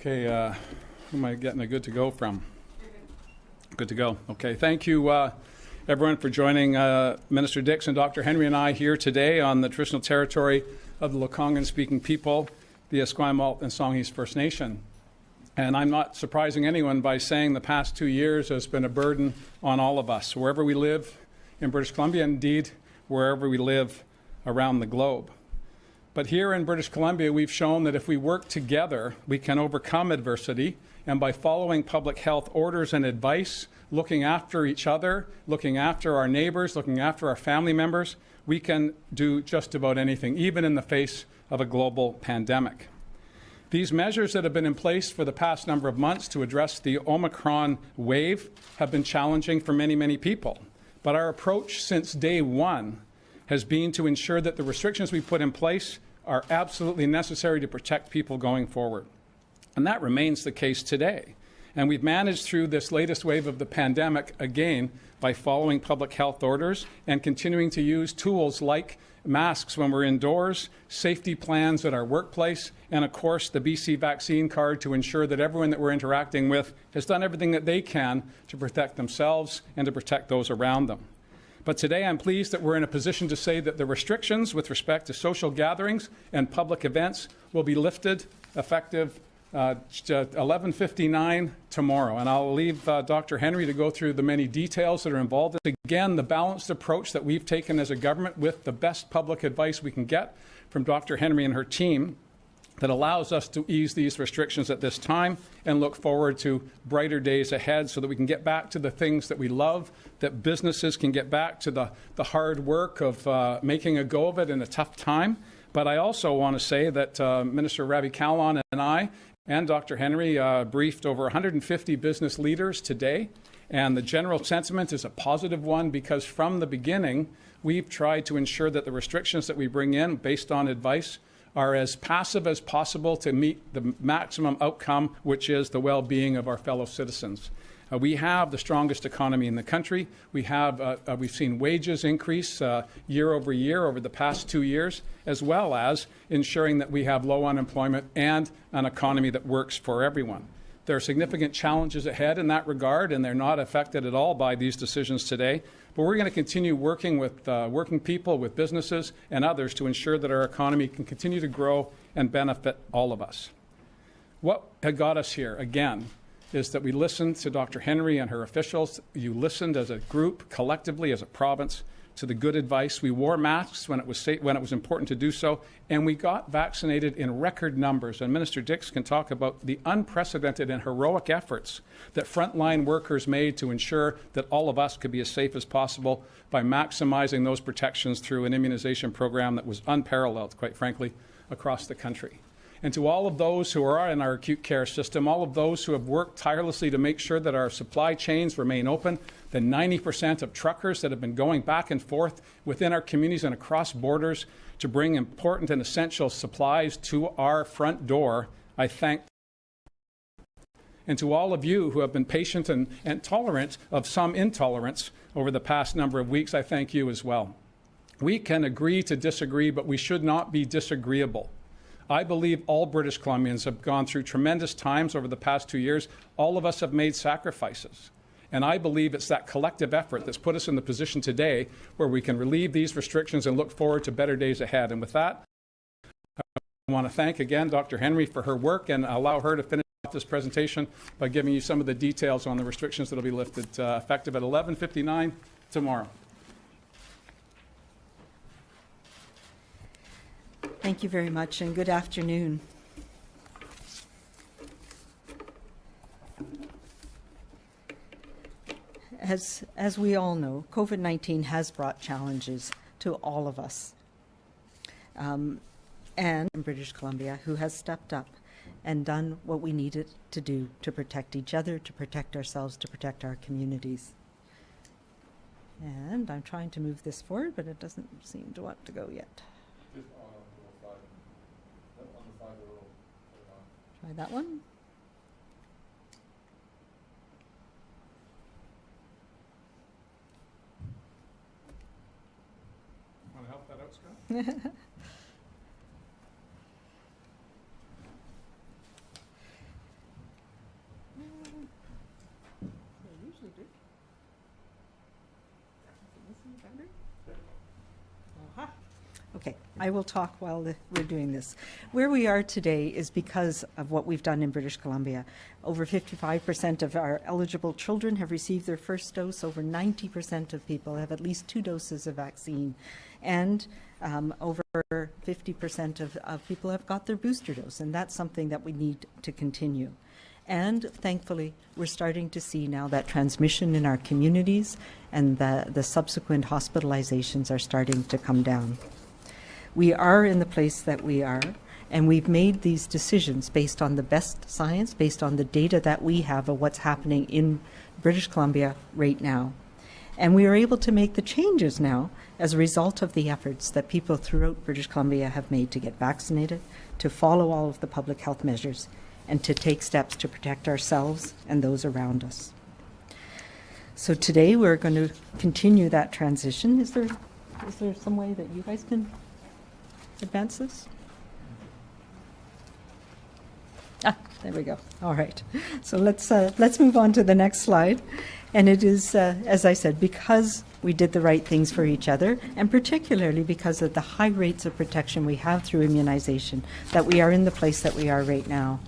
Okay, uh, who am I getting a good to go from? Good to go. Okay, thank you, uh, everyone, for joining uh, Minister Dix and Dr. Henry and I here today on the traditional territory of the Lekwungen speaking people, the Esquimalt and Songhees First Nation. And I'm not surprising anyone by saying the past two years has been a burden on all of us, wherever we live in British Columbia, indeed, wherever we live around the globe. But here in British Columbia, we've shown that if we work together, we can overcome adversity. And by following public health orders and advice, looking after each other, looking after our neighbors, looking after our family members, we can do just about anything, even in the face of a global pandemic. These measures that have been in place for the past number of months to address the Omicron wave have been challenging for many, many people. But our approach since day one has been to ensure that the restrictions we put in place are absolutely necessary to protect people going forward. And that remains the case today. And we've managed through this latest wave of the pandemic again by following public health orders and continuing to use tools like masks when we're indoors, safety plans at our workplace, and of course the BC vaccine card to ensure that everyone that we're interacting with has done everything that they can to protect themselves and to protect those around them. But today I'm pleased that we're in a position to say that the restrictions with respect to social gatherings and public events will be lifted effective uh, 11:59 tomorrow, and I'll leave uh, Dr. Henry to go through the many details that are involved. Again, the balanced approach that we've taken as a government with the best public advice we can get from Dr. Henry and her team that allows us to ease these restrictions at this time and look forward to brighter days ahead so that we can get back to the things that we love, that businesses can get back to the, the hard work of uh, making a go of it in a tough time. But I also want to say that uh, Minister Ravi Kahlon and I and Dr. Henry uh, briefed over 150 business leaders today. And the general sentiment is a positive one because from the beginning, we've tried to ensure that the restrictions that we bring in based on advice are as passive as possible to meet the maximum outcome, which is the well being of our fellow citizens. Uh, we have the strongest economy in the country. We have, uh, uh, we've seen wages increase uh, year over year over the past two years, as well as ensuring that we have low unemployment and an economy that works for everyone. There are significant challenges ahead in that regard, and they're not affected at all by these decisions today. But we're going to continue working with uh, working people, with businesses, and others to ensure that our economy can continue to grow and benefit all of us. What had got us here, again, is that we listened to Dr. Henry and her officials. You listened as a group, collectively, as a province, to the good advice. We wore masks when it was safe, when it was important to do so, and we got vaccinated in record numbers. And Minister Dix can talk about the unprecedented and heroic efforts that frontline workers made to ensure that all of us could be as safe as possible by maximizing those protections through an immunization program that was unparalleled, quite frankly, across the country. And to all of those who are in our acute care system, all of those who have worked tirelessly to make sure that our supply chains remain open, the 90% of truckers that have been going back and forth within our communities and across borders to bring important and essential supplies to our front door, I thank. And to all of you who have been patient and, and tolerant of some intolerance over the past number of weeks, I thank you as well. We can agree to disagree, but we should not be disagreeable. I believe all British Columbians have gone through tremendous times over the past two years. All of us have made sacrifices. And I believe it's that collective effort that's put us in the position today where we can relieve these restrictions and look forward to better days ahead. And with that, I want to thank again Dr. Henry for her work and allow her to finish off this presentation by giving you some of the details on the restrictions that will be lifted uh, effective at 11:59 tomorrow. Thank you very much and good afternoon. As, as we all know, COVID 19 has brought challenges to all of us. Um, and in British Columbia, who has stepped up and done what we needed to do to protect each other, to protect ourselves, to protect our communities. And I'm trying to move this forward, but it doesn't seem to want to go yet. Try that one. Want to help that out, Scott? I will talk while we're doing this. Where we are today is because of what we've done in British Columbia. Over 55% of our eligible children have received their first dose. Over 90% of people have at least two doses of vaccine. And um, over 50% of, of people have got their booster dose. And that's something that we need to continue. And thankfully, we're starting to see now that transmission in our communities and the, the subsequent hospitalizations are starting to come down. We are in the place that we are, and we've made these decisions based on the best science, based on the data that we have of what's happening in British Columbia right now. And we are able to make the changes now as a result of the efforts that people throughout British Columbia have made to get vaccinated, to follow all of the public health measures, and to take steps to protect ourselves and those around us. So today we're going to continue that transition. Is there, is there some way that you guys can advance this? Ah, there we go. All right. So let's, uh, let's move on to the next slide. And it is, uh, as I said, because we did the right things for each other, and particularly because of the high rates of protection we have through immunization, that we are in the place that we are right now.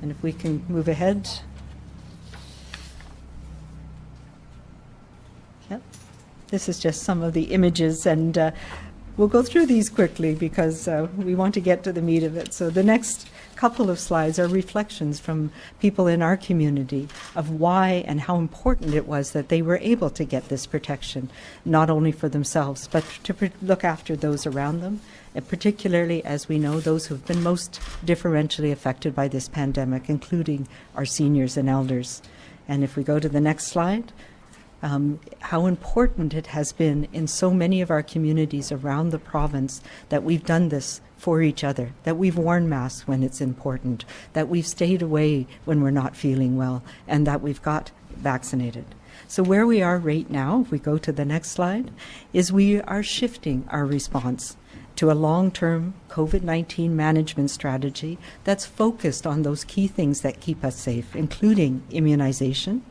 And if we can move ahead. Yep. This is just some of the images, and uh, we'll go through these quickly because uh, we want to get to the meat of it. So the next couple of slides are reflections from people in our community of why and how important it was that they were able to get this protection, not only for themselves, but to look after those around them, and particularly, as we know, those who have been most differentially affected by this pandemic, including our seniors and elders. And if we go to the next slide, um, how important it has been in so many of our communities around the province that we've done this for each other, that we've worn masks when it's important, that we've stayed away when we're not feeling well, and that we've got vaccinated. So, where we are right now, if we go to the next slide, is we are shifting our response to a long term COVID 19 management strategy that's focused on those key things that keep us safe, including immunization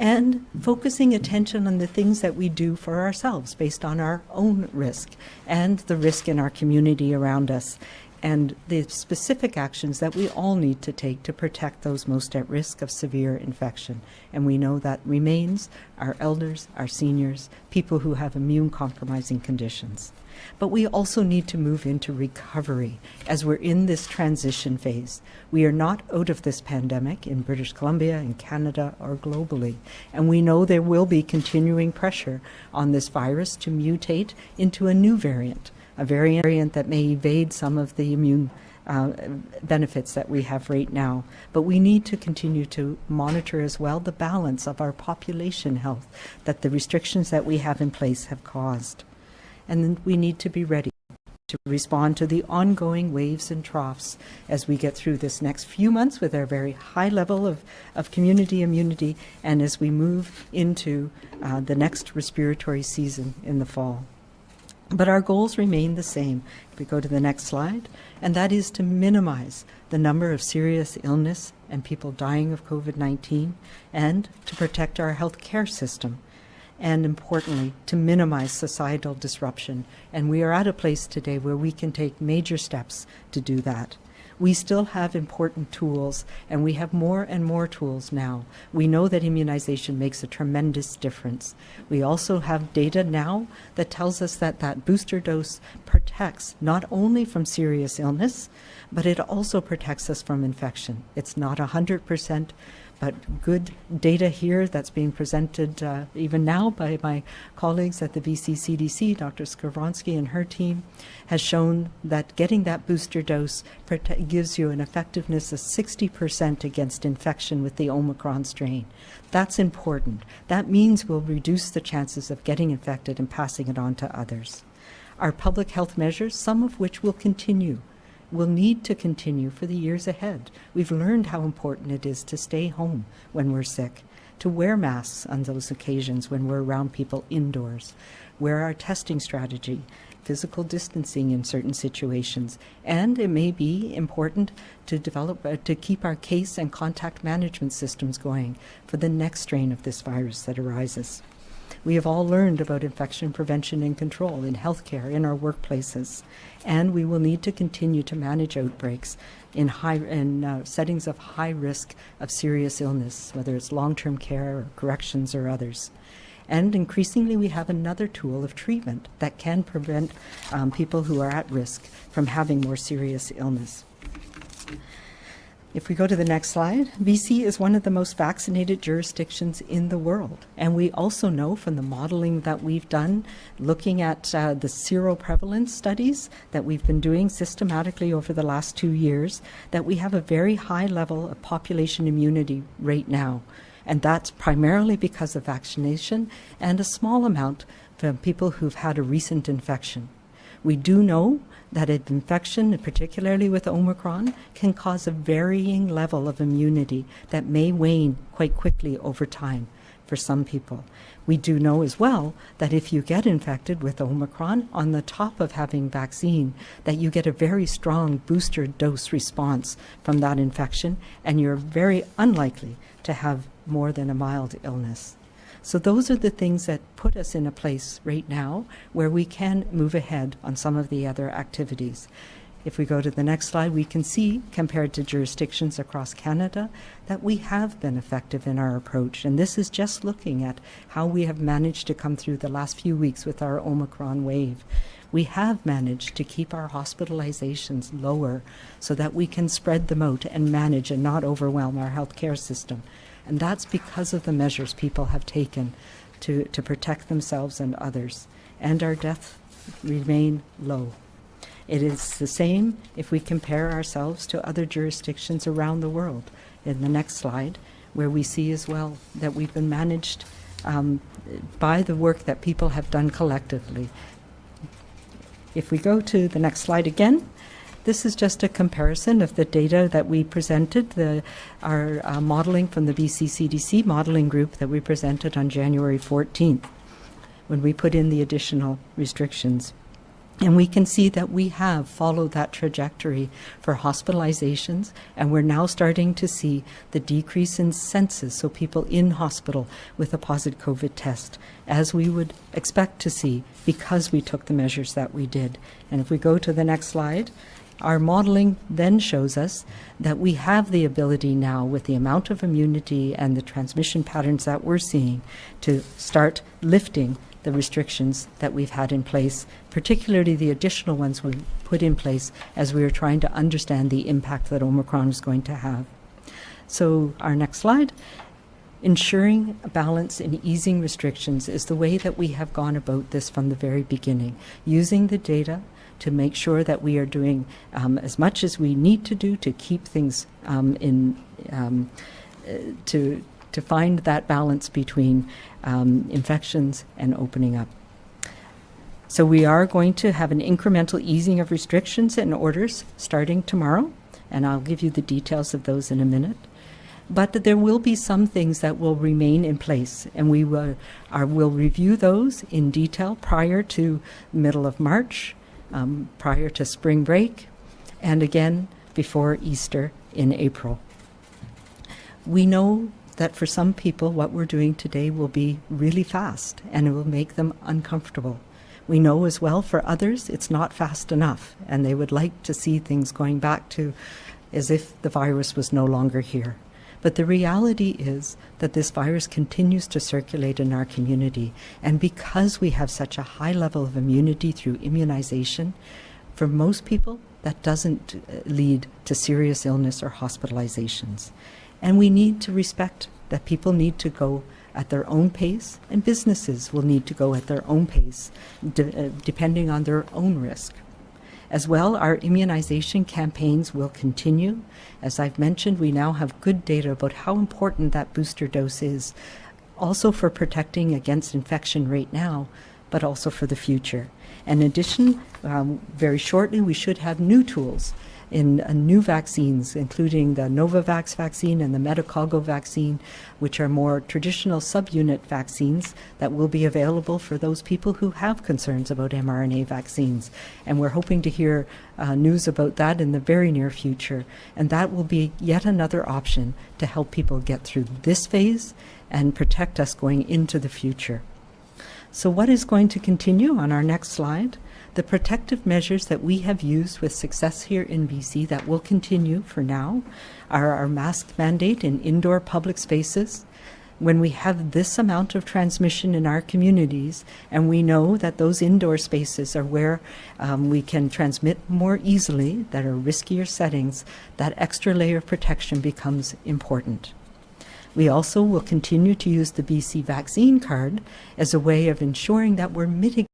and focusing attention on the things that we do for ourselves based on our own risk and the risk in our community around us and the specific actions that we all need to take to protect those most at risk of severe infection. And we know that remains our elders, our seniors, people who have immune compromising conditions. But we also need to move into recovery as we're in this transition phase. We are not out of this pandemic in British Columbia, in Canada, or globally. And we know there will be continuing pressure on this virus to mutate into a new variant, a variant that may evade some of the immune uh, benefits that we have right now. But we need to continue to monitor as well the balance of our population health that the restrictions that we have in place have caused and we need to be ready to respond to the ongoing waves and troughs as we get through this next few months with our very high level of, of community immunity and as we move into uh, the next respiratory season in the fall. But our goals remain the same. If we go to the next slide, and that is to minimize the number of serious illness and people dying of COVID 19 and to protect our health care system and importantly, to minimize societal disruption. And we are at a place today where we can take major steps to do that. We still have important tools, and we have more and more tools now. We know that immunization makes a tremendous difference. We also have data now that tells us that that booster dose protects not only from serious illness, but it also protects us from infection. It's not 100%, but good data here that's being presented uh, even now by my colleagues at the BCCDC, Dr. Skowronski and her team, has shown that getting that booster dose gives you an effectiveness of 60% against infection with the Omicron strain. That's important. That means we'll reduce the chances of getting infected and passing it on to others. Our public health measures, some of which will continue, will need to continue for the years ahead. We've learned how important it is to stay home when we're sick, to wear masks on those occasions when we're around people indoors, wear our testing strategy, physical distancing in certain situations, and it may be important to develop uh, to keep our case and contact management systems going for the next strain of this virus that arises. We have all learned about infection prevention and control in healthcare, in our workplaces, and we will need to continue to manage outbreaks in high in uh, settings of high risk of serious illness, whether it's long-term care or corrections or others. And increasingly, we have another tool of treatment that can prevent um, people who are at risk from having more serious illness. If we go to the next slide, BC is one of the most vaccinated jurisdictions in the world. And we also know from the modeling that we've done, looking at uh, the seroprevalence studies that we've been doing systematically over the last two years, that we have a very high level of population immunity right now. And that's primarily because of vaccination and a small amount from people who've had a recent infection. We do know that infection, particularly with Omicron, can cause a varying level of immunity that may wane quite quickly over time for some people. We do know as well that if you get infected with Omicron, on the top of having vaccine, that you get a very strong booster dose response from that infection, and you're very unlikely to have more than a mild illness. So those are the things that put us in a place right now where we can move ahead on some of the other activities. If we go to the next slide, we can see, compared to jurisdictions across Canada, that we have been effective in our approach. And this is just looking at how we have managed to come through the last few weeks with our Omicron wave. We have managed to keep our hospitalizations lower so that we can spread them out and manage and not overwhelm our healthcare system. And that's because of the measures people have taken to, to protect themselves and others. And our deaths remain low. It is the same if we compare ourselves to other jurisdictions around the world. In the next slide, where we see as well that we've been managed um, by the work that people have done collectively. If we go to the next slide again, this is just a comparison of the data that we presented, the, our uh, modeling from the BC CDC modeling group that we presented on January 14th when we put in the additional restrictions. And we can see that we have followed that trajectory for hospitalizations, and we're now starting to see the decrease in census, so people in hospital with a positive COVID test, as we would expect to see because we took the measures that we did. And if we go to the next slide, our modeling then shows us that we have the ability now, with the amount of immunity and the transmission patterns that we're seeing, to start lifting the restrictions that we've had in place, particularly the additional ones we put in place as we were trying to understand the impact that Omicron is going to have. So, our next slide. Ensuring balance in easing restrictions is the way that we have gone about this from the very beginning, using the data to make sure that we are doing um, as much as we need to do to keep things um, in um, uh, to to find that balance between um, infections and opening up. So we are going to have an incremental easing of restrictions and orders starting tomorrow, and I'll give you the details of those in a minute. But there will be some things that will remain in place, and we will, are, will review those in detail prior to middle of March um, prior to spring break, and again before Easter in April. We know that for some people, what we're doing today will be really fast and it will make them uncomfortable. We know as well for others it's not fast enough, and they would like to see things going back to as if the virus was no longer here. But the reality is that this virus continues to circulate in our community. And because we have such a high level of immunity through immunization, for most people, that doesn't uh, lead to serious illness or hospitalizations. And we need to respect that people need to go at their own pace, and businesses will need to go at their own pace, de- uh, depending on their own risk. As well, our immunization campaigns will continue. As I've mentioned, we now have good data about how important that booster dose is, also for protecting against infection right now, but also for the future. In addition, um, very shortly, we should have new tools in uh, new vaccines, including the Novavax vaccine and the Medicago vaccine, which are more traditional subunit vaccines that will be available for those people who have concerns about mRNA vaccines. And we're hoping to hear uh, news about that in the very near future. And that will be yet another option to help people get through this phase and protect us going into the future. So what is going to continue on our next slide? The protective measures that we have used with success here in BC that will continue for now are our mask mandate in indoor public spaces. When we have this amount of transmission in our communities, and we know that those indoor spaces are where um, we can transmit more easily, that are riskier settings, that extra layer of protection becomes important. We also will continue to use the BC vaccine card as a way of ensuring that we're mitigating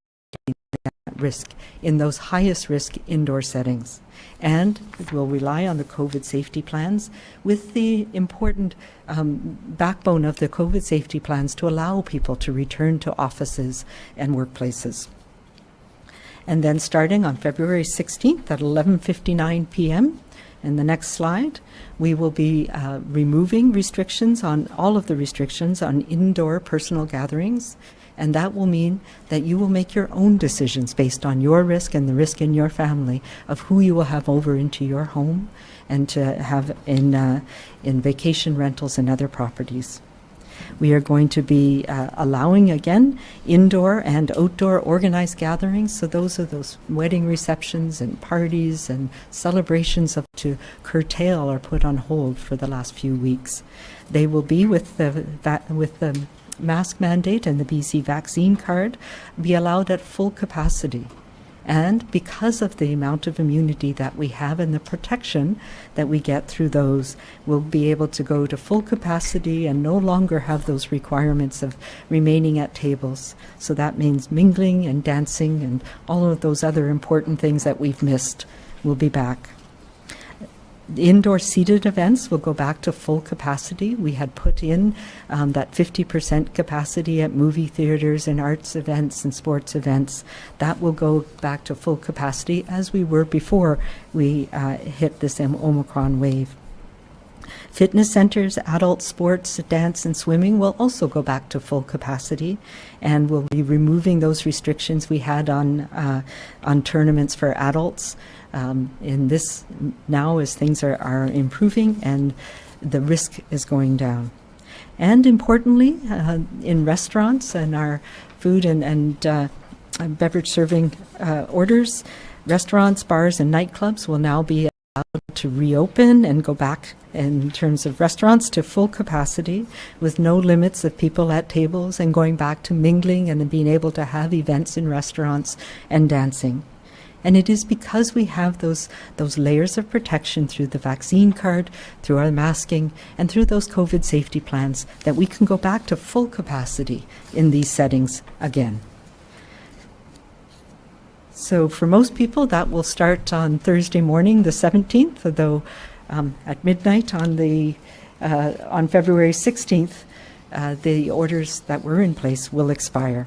risk in those highest risk indoor settings. And we'll rely on the COVID safety plans with the important um, backbone of the COVID safety plans to allow people to return to offices and workplaces. And then starting on February 16th at 11:59 p.m. In the next slide, we will be uh, removing restrictions on all of the restrictions on indoor personal gatherings, and that will mean that you will make your own decisions based on your risk and the risk in your family of who you will have over into your home and to have in uh, in vacation rentals and other properties. We are going to be uh, allowing again indoor and outdoor organized gatherings. So those are those wedding receptions and parties and celebrations of to curtail or put on hold for the last few weeks. They will be with the with the mask mandate and the BC vaccine card be allowed at full capacity. And because of the amount of immunity that we have and the protection that we get through those, we'll be able to go to full capacity and no longer have those requirements of remaining at tables. So that means mingling and dancing and all of those other important things that we've missed will be back. Indoor seated events will go back to full capacity. We had put in um, that 50% capacity at movie theaters and arts events and sports events. That will go back to full capacity as we were before we uh, hit this Omicron wave. Fitness centers, adult sports, dance, and swimming will also go back to full capacity, and we'll be removing those restrictions we had on uh, on tournaments for adults um, in this now as things are, are improving and the risk is going down. And importantly, uh, in restaurants and our food and, and uh, beverage serving uh, orders, restaurants, bars, and nightclubs will now be allowed to reopen and go back in terms of restaurants to full capacity with no limits of people at tables and going back to mingling and being able to have events in restaurants and dancing. And it is because we have those, those layers of protection through the vaccine card, through our masking, and through those COVID safety plans that we can go back to full capacity in these settings again. So for most people, that will start on Thursday morning, the 17th, although um, at midnight on the uh, on February 16th, uh, the orders that were in place will expire.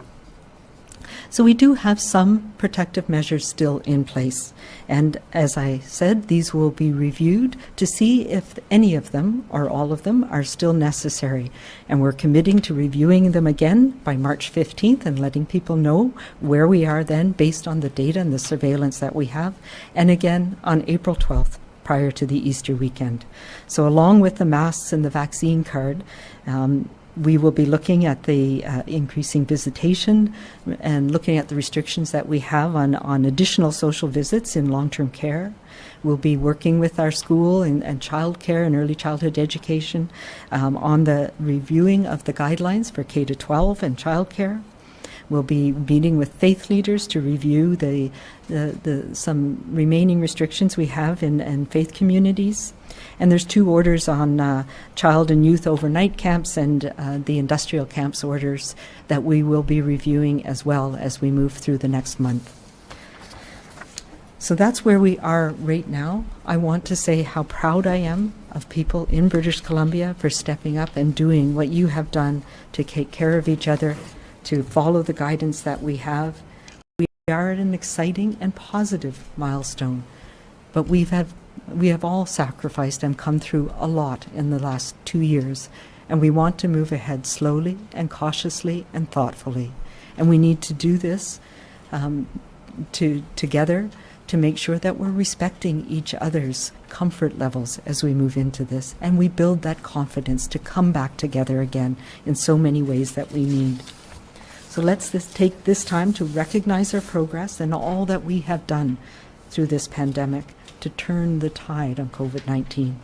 So we do have some protective measures still in place. And as I said, these will be reviewed to see if any of them or all of them are still necessary. And we're committing to reviewing them again by March 15th and letting people know where we are then based on the data and the surveillance that we have. And again on April 12th prior to the Easter weekend. So along with the masks and the vaccine card, um, we will be looking at the uh, increasing visitation and looking at the restrictions that we have on, on additional social visits in long-term care. We'll be working with our school and, and child care and early childhood education um, on the reviewing of the guidelines for K to 12 and child care. We'll be meeting with faith leaders to review the, the, the some remaining restrictions we have in, in faith communities. And there's two orders on uh, child and youth overnight camps and uh, the industrial camps orders that we will be reviewing as well as we move through the next month. So that's where we are right now. I want to say how proud I am of people in British Columbia for stepping up and doing what you have done to take care of each other, to follow the guidance that we have. We are at an exciting and positive milestone, but we've had we have all sacrificed and come through a lot in the last two years, and we want to move ahead slowly and cautiously and thoughtfully. And we need to do this um, to, together to make sure that we're respecting each other's comfort levels as we move into this, and we build that confidence to come back together again in so many ways that we need. So let's this, take this time to recognize our progress and all that we have done through this pandemic to turn the tide on COVID 19.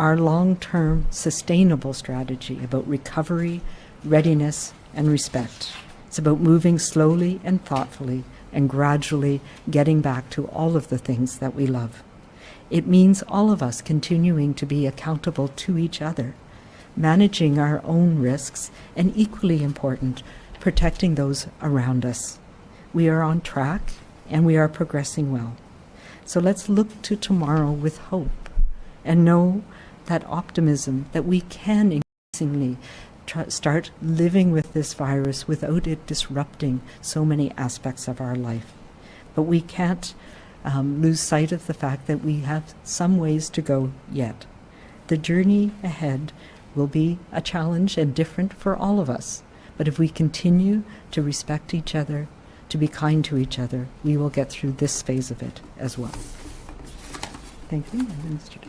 Our long term sustainable strategy about recovery, readiness, and respect. It's about moving slowly and thoughtfully and gradually getting back to all of the things that we love. It means all of us continuing to be accountable to each other, managing our own risks, and equally important, protecting those around us. We are on track and we are progressing well. So let's look to tomorrow with hope and know that optimism that we can increasingly start living with this virus without it disrupting so many aspects of our life. But we can't um, lose sight of the fact that we have some ways to go yet. The journey ahead will be a challenge and different for all of us. But if we continue to respect each other, to be kind to each other, we will get through this phase of it as well. Thank you, Minister.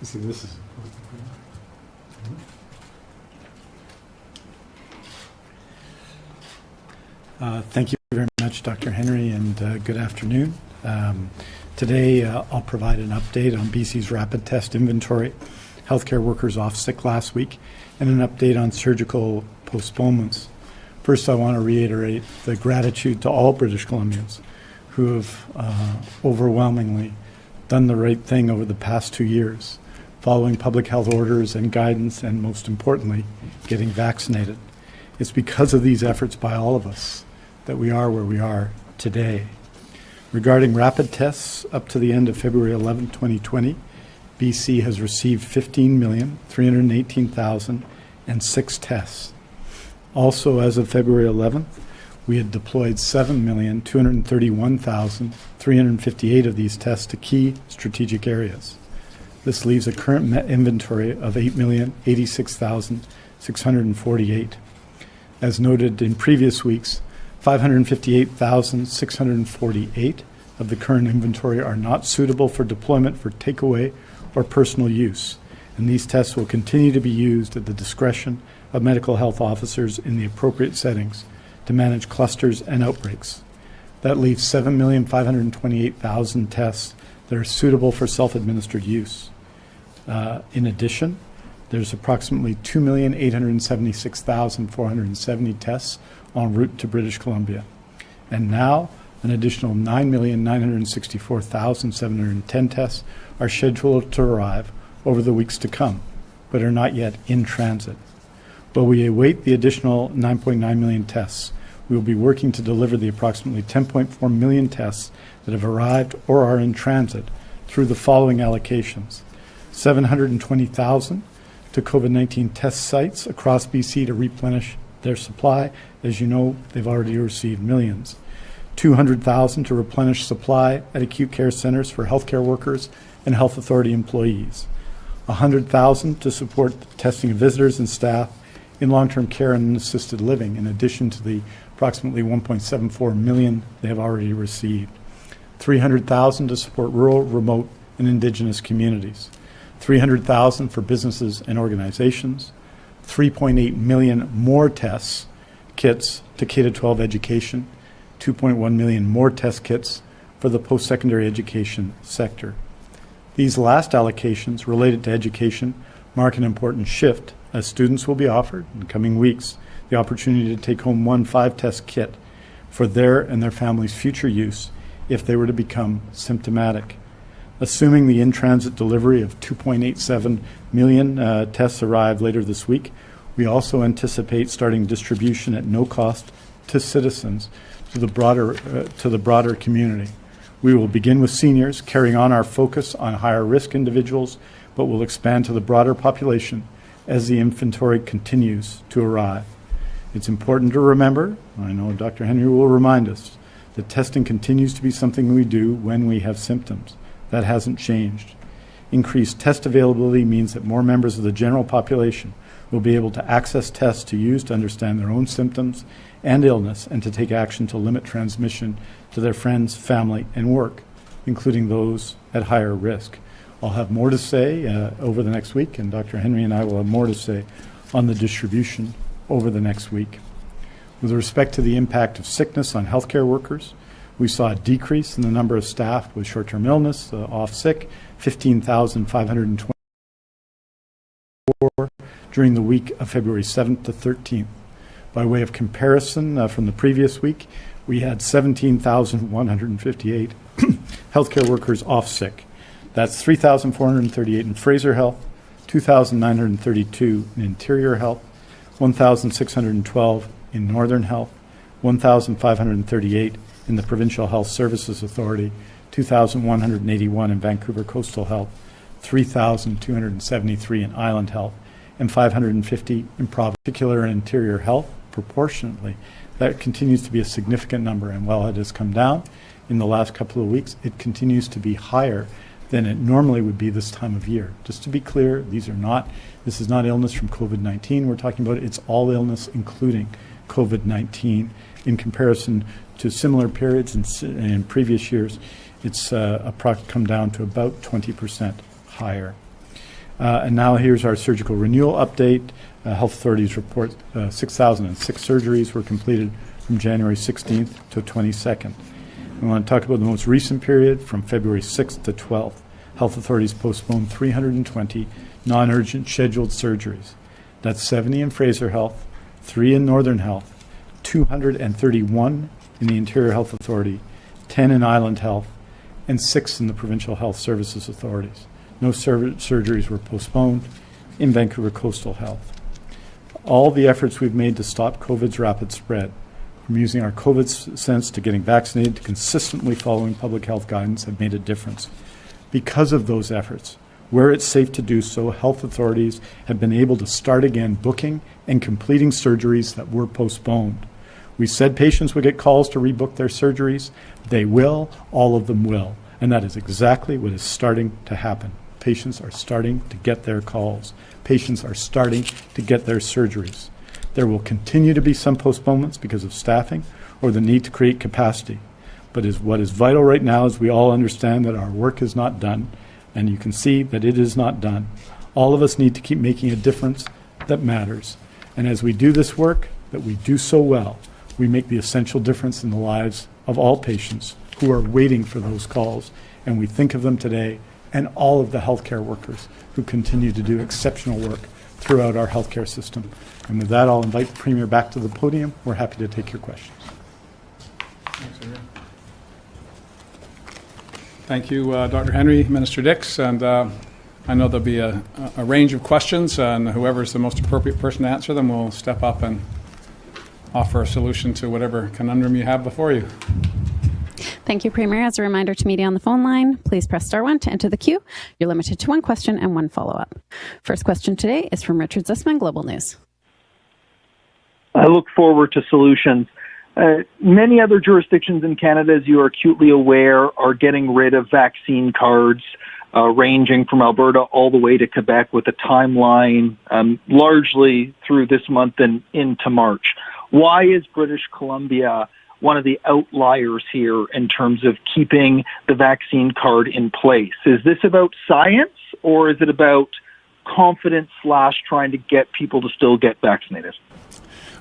See, this is. Uh, Thank you very much, Dr. Henry, and uh, good afternoon. Um, Today, uh, I'll provide an update on BC's rapid test inventory, healthcare workers off sick last week, and an update on surgical postponements. First, I want to reiterate the gratitude to all British Columbians who have uh, overwhelmingly done the right thing over the past two years, following public health orders and guidance, and most importantly, getting vaccinated. It's because of these efforts by all of us that we are where we are today. Regarding rapid tests, up to the end of February 11, 2020, BC has received 15,318,006 tests. Also, as of February 11th, we had deployed 7,231,358 of these tests to key strategic areas. This leaves a current inventory of 8,086,648. As noted in previous weeks, 558,648 of the current inventory are not suitable for deployment for takeaway or personal use, and these tests will continue to be used at the discretion of medical health officers in the appropriate settings to manage clusters and outbreaks. That leaves 7,528,000 tests that are suitable for self-administered use. Uh, in addition, there's approximately 2,876,470 tests en route to British Columbia. And now, an additional 9,964,710 tests are scheduled to arrive over the weeks to come, but are not yet in transit. While we await the additional 9.9 million tests, we will be working to deliver the approximately 10.4 million tests that have arrived or are in transit through the following allocations. 720,000 to COVID-19 test sites across BC to replenish their supply. As you know, they've already received millions. 200,000 to replenish supply at acute care centers for healthcare workers and health authority employees. 100,000 to support testing of visitors and staff in long-term care and assisted living, in addition to the approximately 1.74 million they have already received. 300,000 to support rural, remote, and indigenous communities. 300,000 for businesses and organizations. 3.8 million more tests kits to K-12 education, 2.1 million more test kits for the post-secondary education sector. These last allocations related to education mark an important shift as students will be offered in coming weeks the opportunity to take home one five-test kit for their and their family's future use if they were to become symptomatic. Assuming the in-transit delivery of 2.87 million uh, tests arrive later this week, we also anticipate starting distribution at no cost to citizens to the broader, uh, to the broader community. We will begin with seniors, carrying on our focus on higher risk individuals, but will expand to the broader population as the inventory continues to arrive. It's important to remember, I know Dr. Henry will remind us, that testing continues to be something we do when we have symptoms. That hasn't changed. Increased test availability means that more members of the general population will be able to access tests to use to understand their own symptoms and illness and to take action to limit transmission to their friends, family, and work. including those at higher risk. I'll have more to say uh, over the next week, and Dr. Henry and I will have more to say on the distribution over the next week. With respect to the impact of sickness on healthcare workers, we saw a decrease in the number of staff with short-term illness, uh, off sick, 15,524 during the week of February 7th to 13th. By way of comparison uh, from the previous week, we had 17,158 healthcare workers off sick. That's 3,438 in Fraser Health, 2,932 in Interior Health, 1,612 in Northern Health, 1,538 in the Provincial Health Services Authority, 2,181 in Vancouver Coastal Health, 3,273 in Island Health, and 550 in particular in Interior Health proportionately. That continues to be a significant number, and while it has come down in the last couple of weeks, it continues to be higher than it normally would be this time of year. Just to be clear, these are not, this is not illness from COVID-19 we're talking about, it's all illness including COVID-19 in comparison to similar periods in, in previous years. It's uh, come down to about 20% higher. Uh, And now here's our surgical renewal update. Uh, Health authorities report uh, 6,006 surgeries were completed from January 16th to 22nd. We want to talk about the most recent period from February 6th to 12th. Health authorities postponed 320 non-urgent scheduled surgeries. That's 70 in Fraser Health, 3 in Northern Health, 231 in the Interior Health Authority, 10 in Island Health, and 6 in the Provincial Health Services Authorities. No sur- surgeries were postponed in Vancouver Coastal Health. All the efforts we've made to stop COVID's rapid spread, from using our COVID sense to getting vaccinated to consistently following public health guidance, have made a difference. Because of those efforts, where it's safe to do so, health authorities have been able to start again booking and completing surgeries that were postponed. We said patients would get calls to rebook their surgeries. They will, all of them will. And that is exactly what is starting to happen. Patients are starting to get their calls. Patients are starting to get their surgeries. There will continue to be some postponements because of staffing or the need to create capacity. But is what is vital right now is we all understand that our work is not done, and you can see that it is not done. All of us need to keep making a difference that matters. And as we do this work, that we do so well, we make the essential difference in the lives of all patients who are waiting for those calls. And we think of them today and all of the healthcare workers who continue to do exceptional work throughout our healthcare system. And with that, I'll invite the Premier back to the podium. We're happy to take your questions. Thank you, uh, Dr. Henry, Minister Dix, and uh, I know there'll be a, a range of questions, and whoever's the most appropriate person to answer them will step up and offer a solution to whatever conundrum you have before you. Thank you, Premier. As a reminder to media on the phone line, please press star one to enter the queue. You're limited to one question and one follow up. First question today is from Richard Zussman, Global News. I look forward to solutions. Uh, many other jurisdictions in Canada, as you are acutely aware, are getting rid of vaccine cards, uh, ranging from Alberta all the way to Quebec with a timeline um, largely through this month and into March. Why is British Columbia one of the outliers here in terms of keeping the vaccine card in place? Is this about science or is it about confidence slash trying to get people to still get vaccinated?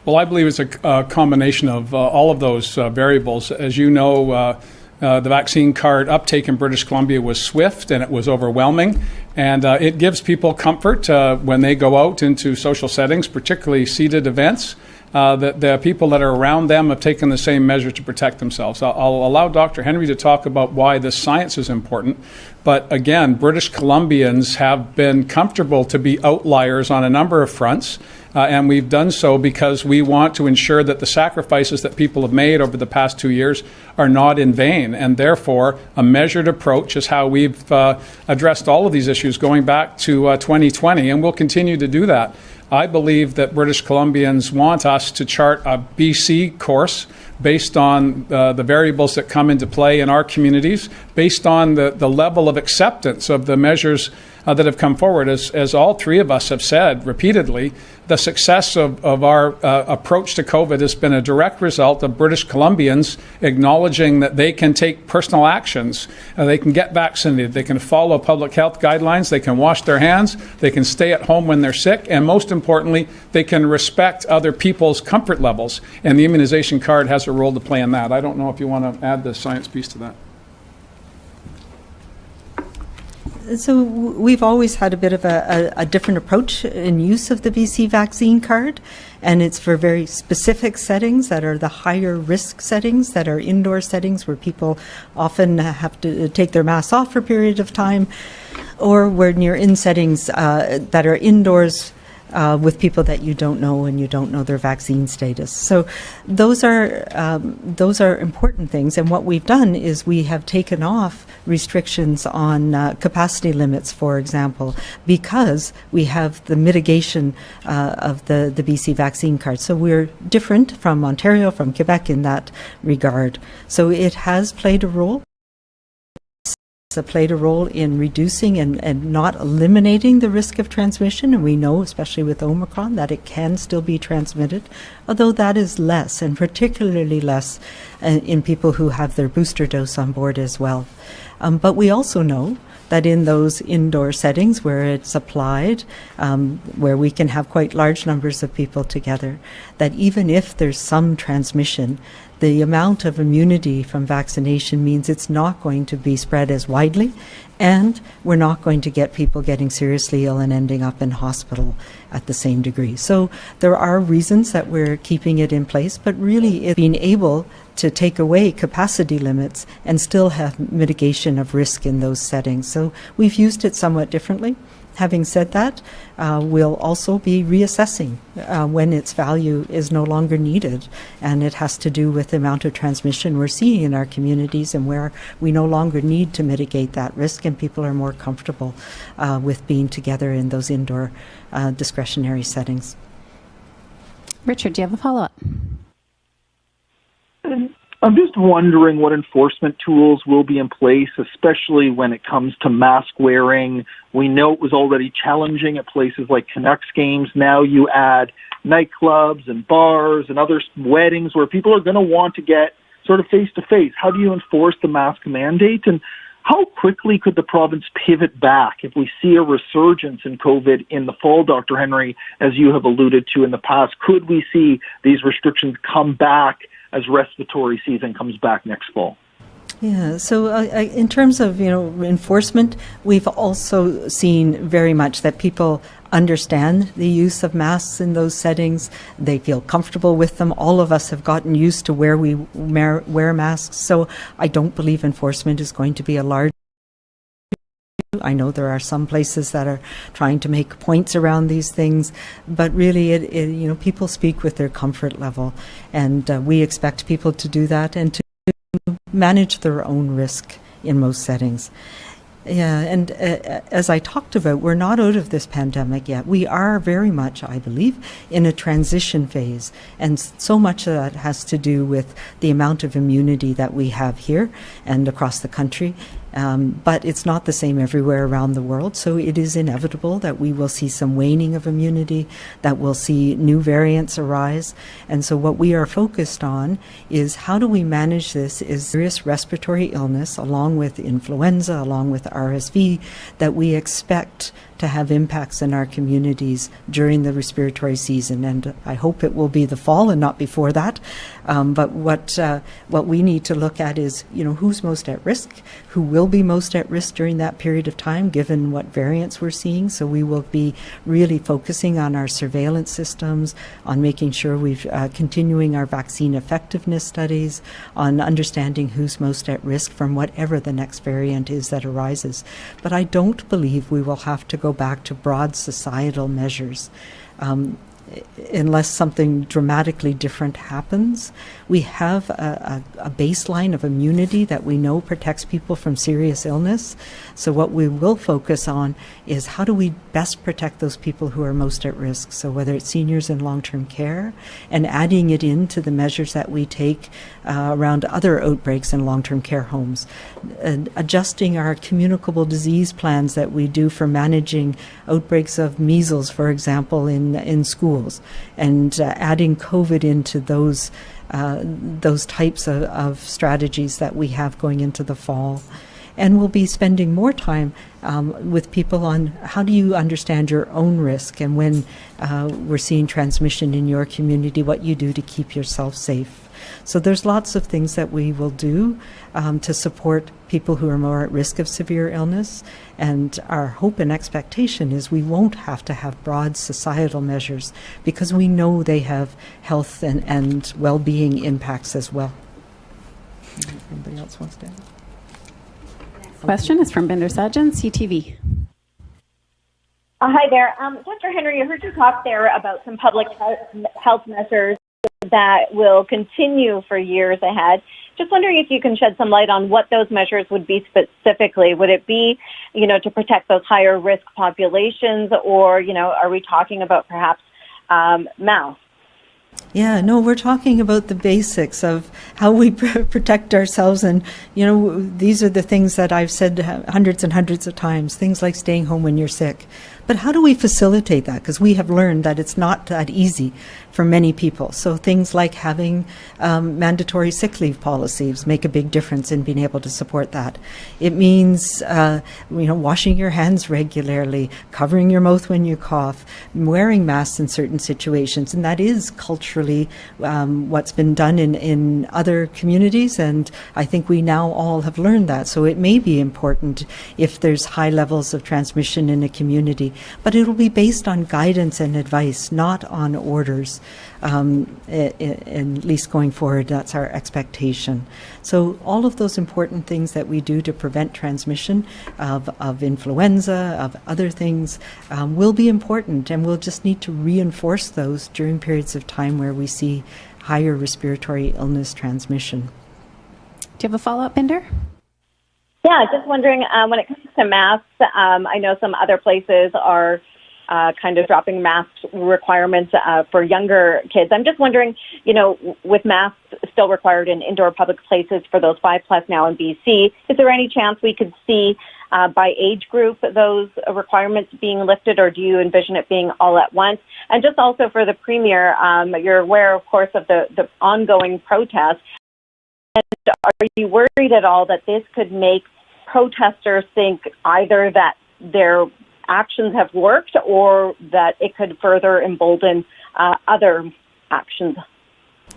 Well, I believe it's a, a combination of uh, all of those uh, variables. As you know, uh, uh, the vaccine card uptake in British Columbia was swift and it was overwhelming. And uh, it gives people comfort uh, when they go out into social settings, particularly seated events. Uh, that the people that are around them have taken the same measure to protect themselves. I'll, I'll allow Dr. Henry to talk about why this science is important. But again, British Columbians have been comfortable to be outliers on a number of fronts. Uh, and we've done so because we want to ensure that the sacrifices that people have made over the past two years are not in vain. And therefore, a measured approach is how we've uh, addressed all of these issues going back to uh, 2020, and we'll continue to do that. I believe that British Columbians want us to chart a BC course based on uh, the variables that come into play in our communities, based on the, the level of acceptance of the measures uh, that have come forward. As, as all three of us have said repeatedly, the success of, of our uh, approach to COVID has been a direct result of British Columbians acknowledging that they can take personal actions. Uh, they can get vaccinated. They can follow public health guidelines. They can wash their hands. They can stay at home when they're sick. And most importantly, they can respect other people's comfort levels. And the immunization card has a role to play in that. I don't know if you want to add the science piece to that. So we've always had a bit of a, a, a different approach in use of the BC vaccine card, and it's for very specific settings that are the higher risk settings, that are indoor settings where people often have to take their masks off for a period of time, or where near in settings uh, that are indoors uh, with people that you don't know and you don't know their vaccine status. So those are um, those are important things. And what we've done is we have taken off restrictions on uh, capacity limits, for example, because we have the mitigation uh, of the the BC vaccine card. So we're different from Ontario, from Quebec in that regard. So it has played a role played a role in reducing and, and not eliminating the risk of transmission. And we know, especially with Omicron, that it can still be transmitted, although that is less, and particularly less uh, in people who have their booster dose on board as well. Um, but we also know that in those indoor settings where it's applied, um, where we can have quite large numbers of people together, that even if there's some transmission, the amount of immunity from vaccination means it's not going to be spread as widely, and we're not going to get people getting seriously ill and ending up in hospital at the same degree. So there are reasons that we're keeping it in place, but really being able to take away capacity limits and still have mitigation of risk in those settings. So we've used it somewhat differently. Having said that, uh, we'll also be reassessing uh, when its value is no longer needed, and it has to do with the amount of transmission we're seeing in our communities and where we no longer need to mitigate that risk, and people are more comfortable uh, with being together in those indoor uh, discretionary settings. Richard, do you have a follow up? I'm just wondering what enforcement tools will be in place, especially when it comes to mask wearing. We know it was already challenging at places like Canucks games. Now you add nightclubs and bars and other weddings where people are going to want to get sort of face to face. How do you enforce the mask mandate? And how quickly could the province pivot back if we see a resurgence in COVID in the fall, Dr. Henry, as you have alluded to in the past? Could we see these restrictions come back as respiratory season comes back next fall? Yeah, so uh, in terms of you know enforcement, we've also seen very much that people understand the use of masks in those settings. They feel comfortable with them. All of us have gotten used to where we wear masks. So I don't believe enforcement is going to be a large. I know there are some places that are trying to make points around these things, but really, it, it you know, people speak with their comfort level, and uh, we expect people to do that and to manage their own risk in most settings. Yeah, and uh, as I talked about, we're not out of this pandemic yet. We are very much, I believe, in a transition phase. And so much of that has to do with the amount of immunity that we have here and across the country. Um, but it's not the same everywhere around the world, so it is inevitable that we will see some waning of immunity, that we'll see new variants arise. And so, what we are focused on is how do we manage this is serious respiratory illness, along with influenza, along with RSV, that we expect to have impacts in our communities during the respiratory season. And I hope it will be the fall and not before that. Um, but what uh, what we need to look at is, you know, who's most at risk, who will be most at risk during that period of time, given what variants we're seeing. So we will be really focusing on our surveillance systems, on making sure we've uh, continuing our vaccine effectiveness studies, on understanding who's most at risk from whatever the next variant is that arises. But I don't believe we will have to go back to broad societal measures. Um, unless something dramatically different happens. We have a, a, a baseline of immunity that we know protects people from serious illness. So, what we will focus on is how do we best protect those people who are most at risk. So, whether it's seniors in long term care and adding it into the measures that we take uh, around other outbreaks in long term care homes, and adjusting our communicable disease plans that we do for managing outbreaks of measles, for example, in, in schools, and uh, adding COVID into those. Uh, those types of, of strategies that we have going into the fall and we'll be spending more time um, with people on how do you understand your own risk and when uh, we're seeing transmission in your community, what you do to keep yourself safe. So there's lots of things that we will do um, to support people who are more at risk of severe illness. And our hope and expectation is we won't have to have broad societal measures because we know they have health and, and well-being impacts as well. Anybody else wants to add? Question is from Bhinder Sajan, CTV. Uh, hi there. Um, Dr. Henry, I heard you talk there about some public health measures that will continue for years ahead. Just wondering if you can shed some light on what those measures would be specifically. Would it be, you know, to protect those higher risk populations, or you know, are we talking about perhaps um, masks? Yeah, no, we're talking about the basics of how we protect ourselves. And, you know, these are the things that I've said hundreds and hundreds of times things like staying home when you're sick. But how do we facilitate that? Because we have learned that it's not that easy for many people. So things like having um, mandatory sick leave policies make a big difference in being able to support that. It means, uh, you know, washing your hands regularly, covering your mouth when you cough, wearing masks in certain situations, and that is culturally um, what's been done in, in other communities. And I think we now all have learned that. So it may be important if there's high levels of transmission in a community but it will be based on guidance and advice, not on orders. Um, at least going forward, that's our expectation. So all of those important things that we do to prevent transmission of, of influenza, of other things, um, will be important, and we'll just need to reinforce those during periods of time where we see higher respiratory illness transmission. Do you have a follow-up, Bhinder? Yeah, just wondering um, when it comes to masks, um, I know some other places are uh, kind of dropping mask requirements uh, for younger kids. I'm just wondering, you know, with masks still required in indoor public places for those five plus now in BC, is there any chance we could see uh, by age group those requirements being lifted, or do you envision it being all at once? And just also for the premier, um, you're aware, of course, of the, the ongoing protests. And are you worried at all that this could make protesters think either that their actions have worked or that it could further embolden uh, other actions?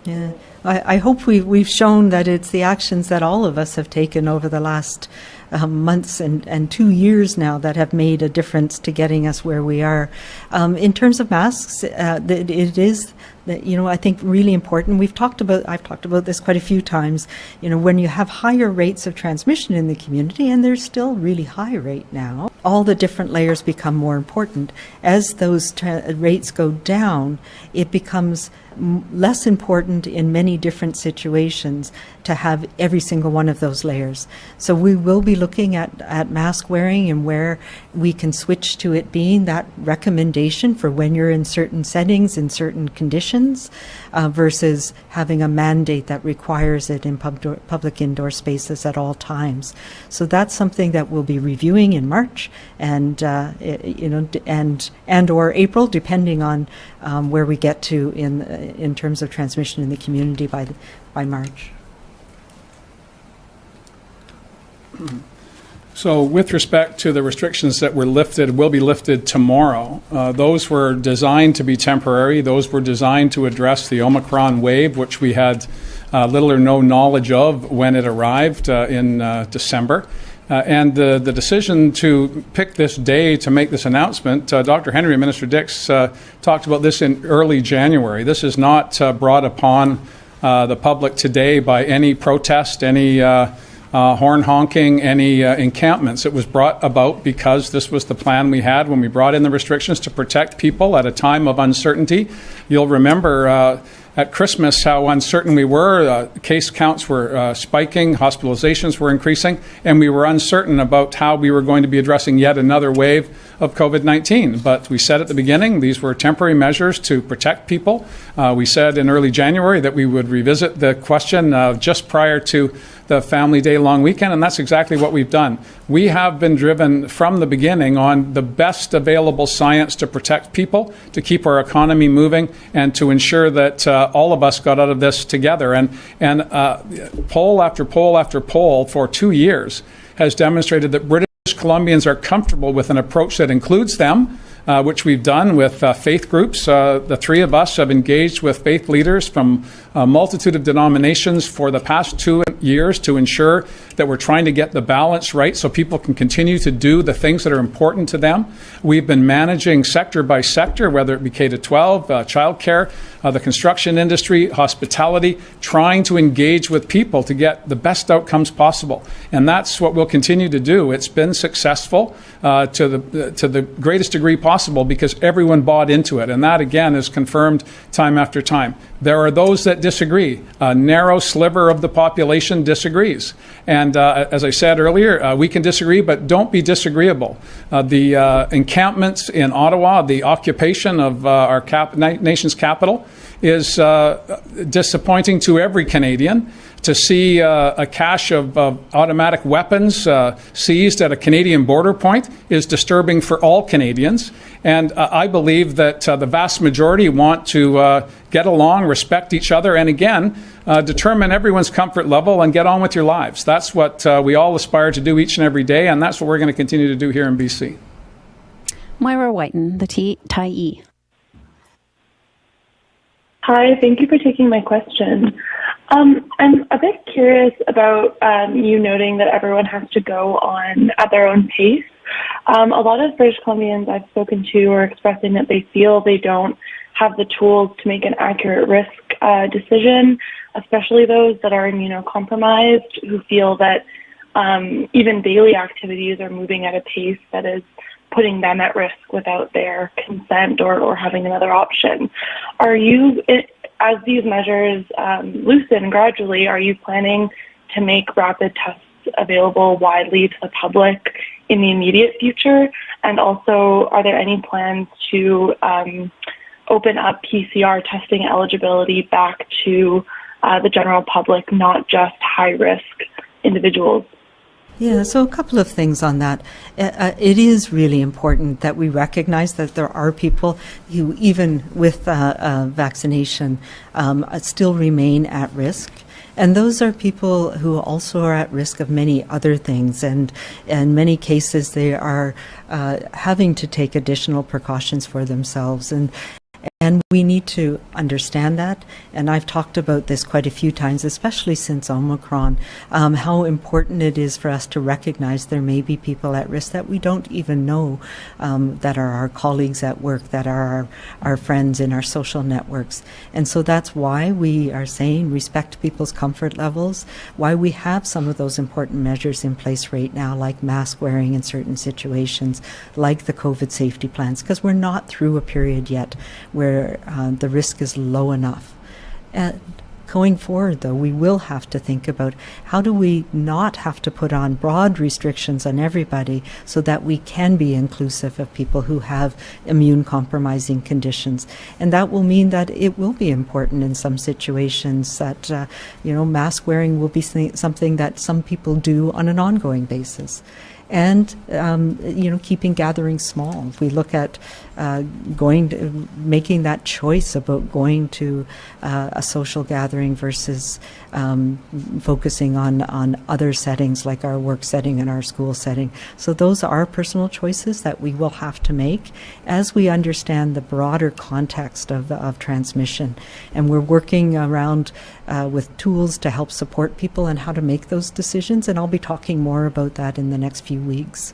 Yeah, I, I hope we, we've shown that it's the actions that all of us have taken over the last um, months and, and two years now that have made a difference to getting us where we are. Um, in terms of masks, uh, it is that you know I think really important. We've talked about I've talked about this quite a few times. You know when you have higher rates of transmission in the community, and they're still really high right now, all the different layers become more important. As those rates go down, it becomes less important in many different situations to have every single one of those layers. So we will be looking at, at mask wearing and where we can switch to it being that recommendation for when you're in certain settings, in certain conditions, uh, versus having a mandate that requires it in pub public indoor spaces at all times. So that's something that we'll be reviewing in March and, uh, you know, and, and or April, depending on um, where we get to in, in terms of transmission in the community by, the, by March. So, with respect to the restrictions that were lifted, will be lifted tomorrow, uh, those were designed to be temporary. Those were designed to address the Omicron wave, which we had uh, little or no knowledge of when it arrived uh, in uh, December. Uh, and the, the decision to pick this day to make this announcement, uh, Dr. Henry and Minister Dix talked about this in early January. This is not brought upon the public today by any protest, any uh, horn honking, any uh, encampments. It was brought about because this was the plan we had when we brought in the restrictions to protect people at a time of uncertainty. You'll remember uh, at Christmas how uncertain we were. Uh, case counts were uh, spiking, hospitalizations were increasing, and we were uncertain about how we were going to be addressing yet another wave of COVID 19. But we said at the beginning these were temporary measures to protect people. Uh, we said in early January that we would revisit the question uh, just prior to the Family Day long weekend, and that's exactly what we've done. We have been driven from the beginning on the best available science to protect people, to keep our economy moving, and to ensure that uh, all of us got out of this together. And, and uh, poll after poll after poll for two years has demonstrated that British Columbians are comfortable with an approach that includes them. Uh, which we've done with uh, faith groups. Uh, the three of us have engaged with faith leaders from a multitude of denominations for the past two years to ensure that we're trying to get the balance right so people can continue to do the things that are important to them. We've been managing sector by sector, whether it be K to 12, uh, childcare, uh, the construction industry, hospitality, trying to engage with people to get the best outcomes possible. And that's what we'll continue to do. It's been successful uh, to, the, to the greatest degree possible because everyone bought into it. And that, again, is confirmed time after time. There are those that disagree. A narrow sliver of the population disagrees. And uh, as I said earlier, uh, we can disagree, but don't be disagreeable. Uh, the uh, encampments in Ottawa, the occupation of uh, our cap- na- nation's capital, is uh, disappointing to every Canadian. To see uh, a cache of, of automatic weapons uh, seized at a Canadian border point is disturbing for all Canadians. And uh, I believe that uh, the vast majority want to uh, get along, respect each other, and again, determine everyone's comfort level and get on with your lives. That's what we all aspire to do each and every day, and that's what we're going to continue to do here in BC. Moira Wyton, the T- Tyee. Hi, thank you for taking my question. Um, I'm a bit curious about um, you noting that everyone has to go on at their own pace. Um, a lot of British Columbians I've spoken to are expressing that they feel they don't have the tools to make an accurate risk uh, decision, especially those that are immunocompromised who feel that um, even daily activities are moving at a pace that is putting them at risk without their consent or, or having another option. Are you, as these measures um, loosen gradually, are you planning to make rapid tests available widely to the public in the immediate future? And also, are there any plans to um, open up PCR testing eligibility back to uh, the general public, not just high risk individuals? Yeah, so a couple of things on that. Uh, it is really important that we recognize that there are people who, even with uh, uh, vaccination, um, still remain at risk. And those are people who also are at risk of many other things. And in many cases, they are uh, having to take additional precautions for themselves. And and we need to understand that. And I've talked about this quite a few times, especially since Omicron, um, how important it is for us to recognize there may be people at risk that we don't even know um, that are our colleagues at work, that are our, our friends in our social networks. And so that's why we are saying respect people's comfort levels, why we have some of those important measures in place right now, like mask wearing in certain situations, like the COVID safety plans, because we're not through a period yet where uh, the risk is low enough. And going forward, though, we will have to think about how do we not have to put on broad restrictions on everybody so that we can be inclusive of people who have immune compromising conditions. And that will mean that it will be important in some situations that, uh, you know, mask wearing will be something that some people do on an ongoing basis and um, you know keeping gatherings small. If we look at uh, going to, making that choice about going to uh, a social gathering versus um, focusing on on other settings like our work setting and our school setting. So those are personal choices that we will have to make as we understand the broader context of of transmission, and we're working around uh, with tools to help support people and how to make those decisions. And I'll be talking more about that in the next few weeks.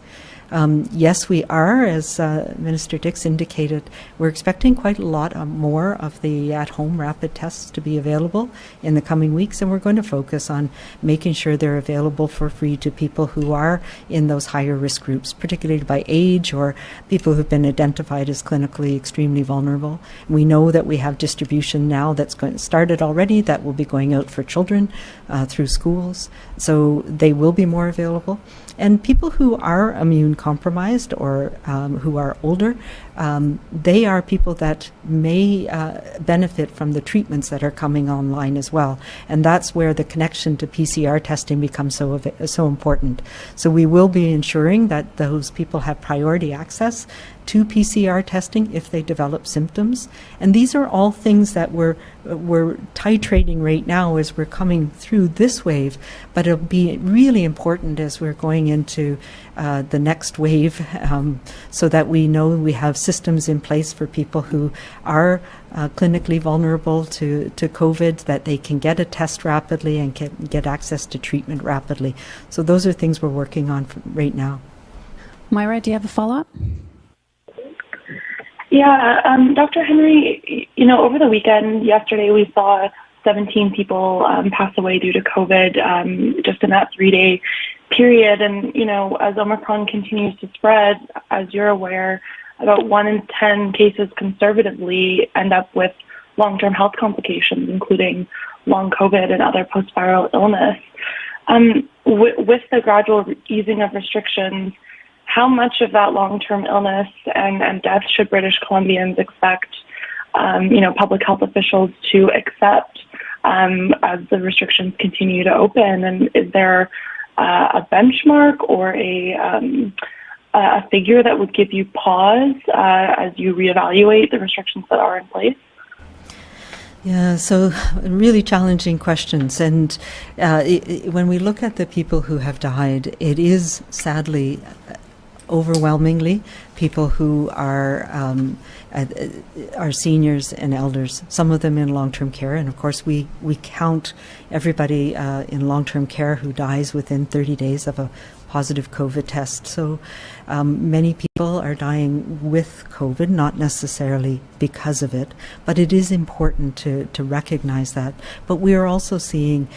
Um, yes, we are, as uh, Minister Dix indicated, we're expecting quite a lot uh, more of the at-home rapid tests to be available in the coming weeks, and we're going to focus on making sure they're available for free to people who are in those higher risk groups, particularly by age or people who've been identified as clinically extremely vulnerable. We know that we have distribution now that's going, started already that will be going out for children uh, through schools, so they will be more available. And people who are immune compromised or um, who are older, um, they are people that may uh, benefit from the treatments that are coming online as well. And that's where the connection to PCR testing becomes so so important. So we will be ensuring that those people have priority access to PCR testing if they develop symptoms. And these are all things that we're, we're titrating right now as we're coming through this wave, but it'll be really important as we're going into uh, the next wave um, so that we know we have systems in place for people who are uh, clinically vulnerable to, to COVID, that they can get a test rapidly and can get access to treatment rapidly. So those are things we're working on right now. Moira, do you have a follow up? Yeah, um, Dr. Henry, you know, over the weekend, yesterday, we saw 17 people um, pass away due to COVID um, just in that three day period. And, you know, as Omicron continues to spread, as you're aware, about one in 10 cases conservatively end up with long term health complications, including long COVID and other post viral illness. Um, with the gradual easing of restrictions, how much of that long-term illness and, and death should British Columbians expect, um, you know, public health officials to accept um, as the restrictions continue to open? And is there uh, a benchmark or a um, a figure that would give you pause uh, as you reevaluate the restrictions that are in place? Yeah, so really challenging questions. And uh, it, it, when we look at the people who have died, it is sadly overwhelmingly people who are um, uh, are seniors and elders. Some of them in long-term care, and of course we we count everybody uh, in long-term care who dies within 30 days of a positive COVID test. So um, many people are dying with COVID, not necessarily because of it, but it is important to to recognize that. But we are also seeing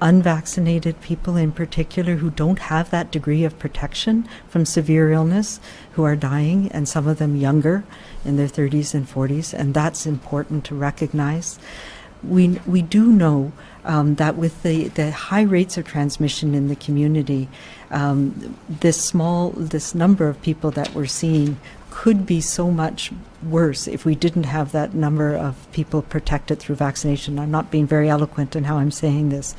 unvaccinated people in particular who don't have that degree of protection from severe illness who are dying and some of them younger in their 30s and 40s and that's important to recognize we we do know um, that with the, the high rates of transmission in the community, um, this small this number of people that we're seeing could be so much worse if we didn't have that number of people protected through vaccination. I'm not being very eloquent in how I'm saying this,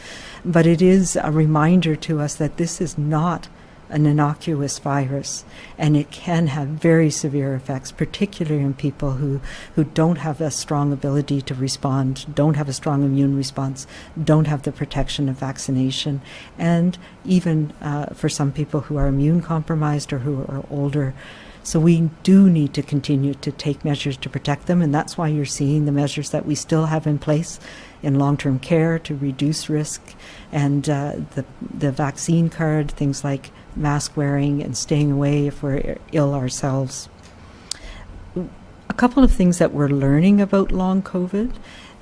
but it is a reminder to us that this is not an innocuous virus and it can have very severe effects, particularly in people who, who don't have a strong ability to respond, don't have a strong immune response, don't have the protection of vaccination, and even uh, for some people who are immune compromised or who are older. So we do need to continue to take measures to protect them, and that's why you're seeing the measures that we still have in place in long-term care to reduce risk, and uh, the the vaccine card, things like mask wearing and staying away if we're ill ourselves. A couple of things that we're learning about long COVID.